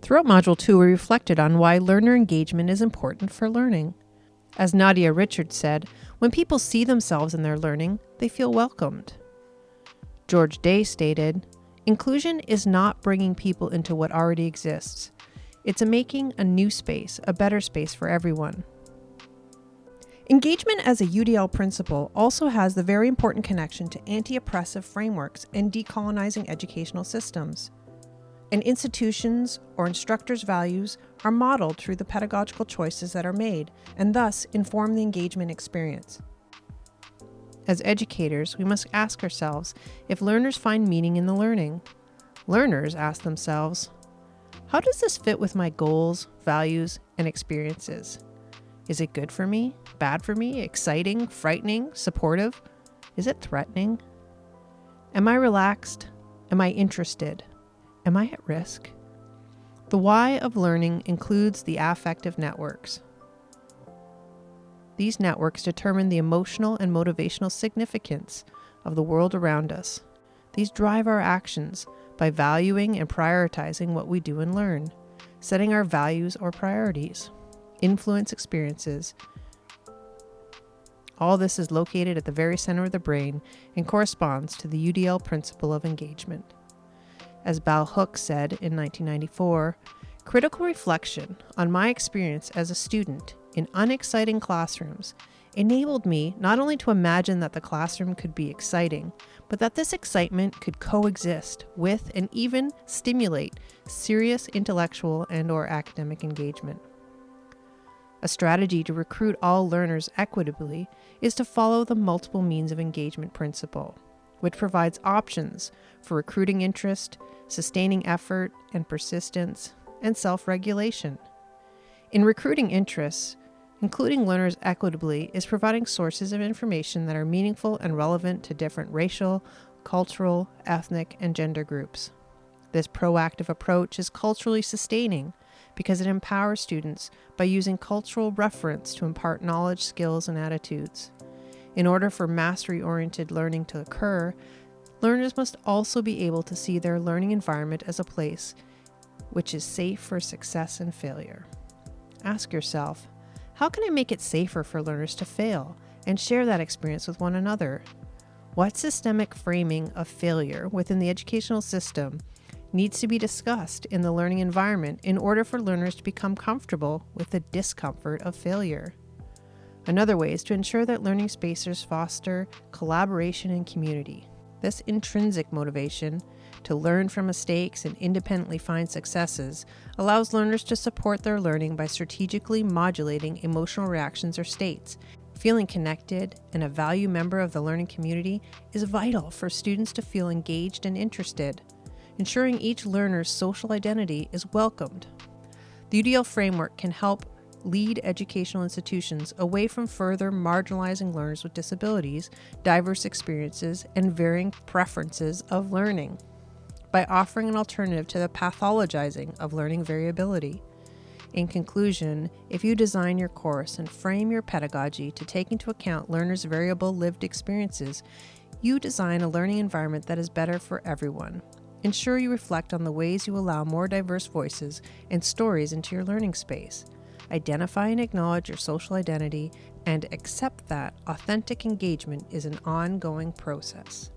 Throughout Module 2, we reflected on why learner engagement is important for learning. As Nadia Richards said, when people see themselves in their learning, they feel welcomed. George Dei stated, Inclusion is not bringing people into what already exists. It's a making a new space, a better space for everyone. Engagement as a UDL principle also has the very important connection to anti oppressive frameworks and decolonizing educational systems. And institutions or instructors' values are modeled through the pedagogical choices that are made and thus inform the engagement experience. As educators, we must ask ourselves if learners find meaning in the learning. Learners ask themselves, how does this fit with my goals, values, and experiences? Is it good for me? Bad for me? Exciting? Frightening? Supportive? Is it threatening? Am I relaxed? Am I interested? Am I at risk? The why of learning includes the affective networks. These networks determine the emotional and motivational significance of the world around us. These drive our actions by valuing and prioritizing what we do and learn, setting our values or priorities, influence experiences. All this is located at the very center of the brain and corresponds to the UDL principle of engagement. As Bell Hooks said in 1994, critical reflection on my experience as a student in unexciting classrooms enabled me not only to imagine that the classroom could be exciting, but that this excitement could coexist with and even stimulate serious intellectual and or academic engagement. A strategy to recruit all learners equitably is to follow the multiple means of engagement principle, which provides options for recruiting interest, sustaining effort and persistence, and self-regulation. In recruiting interests, Including learners equitably is providing sources of information that are meaningful and relevant to different racial, cultural, ethnic, and gender groups. This proactive approach is culturally sustaining because it empowers students by using cultural reference to impart knowledge, skills, and attitudes. In order for mastery oriented learning to occur, learners must also be able to see their learning environment as a place which is safe for success and failure. Ask yourself how can I make it safer for learners to fail and share that experience with one another? What systemic framing of failure within the educational system needs to be discussed in the learning environment in order for learners to become comfortable with the discomfort of failure? Another way is to ensure that learning spaces foster collaboration and community. This intrinsic motivation to learn from mistakes and independently find successes allows learners to support their learning by strategically modulating emotional reactions or states. Feeling connected and a value member of the learning community is vital for students to feel engaged and interested, ensuring each learner's social identity is welcomed. The UDL framework can help lead educational institutions away from further marginalizing learners with disabilities, diverse experiences, and varying preferences of learning by offering an alternative to the pathologizing of learning variability. In conclusion, if you design your course and frame your pedagogy to take into account learners' variable lived experiences, you design a learning environment that is better for everyone. Ensure you reflect on the ways you allow more diverse voices and stories into your learning space. Identify and acknowledge your social identity and accept that authentic engagement is an ongoing process.